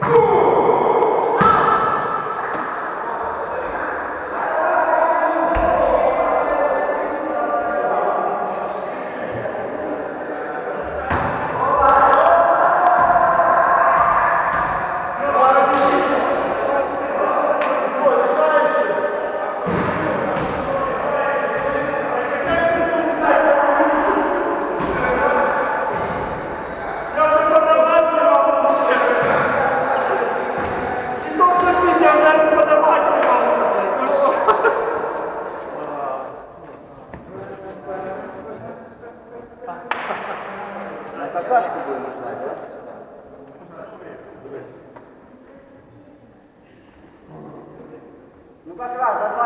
Cool. Está gravando.